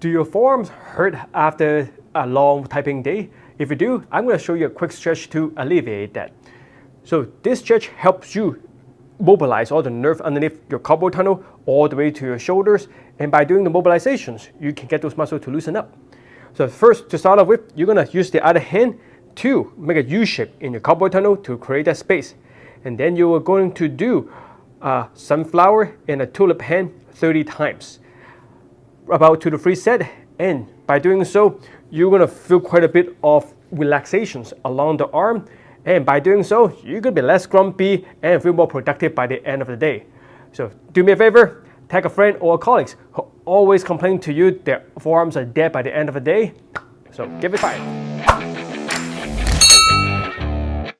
Do your forearms hurt after a long typing day? If you do, I'm going to show you a quick stretch to alleviate that. So this stretch helps you mobilize all the nerve underneath your carpal tunnel all the way to your shoulders. And by doing the mobilizations, you can get those muscles to loosen up. So first, to start off with, you're going to use the other hand to make a U shape in your carpal tunnel to create that space. And then you are going to do a sunflower and a tulip hand 30 times about two to three set and by doing so you're going to feel quite a bit of relaxations along the arm and by doing so you're going to be less grumpy and feel more productive by the end of the day. So do me a favor, tag a friend or colleagues who always complain to you their forearms are dead by the end of the day. So give it a try.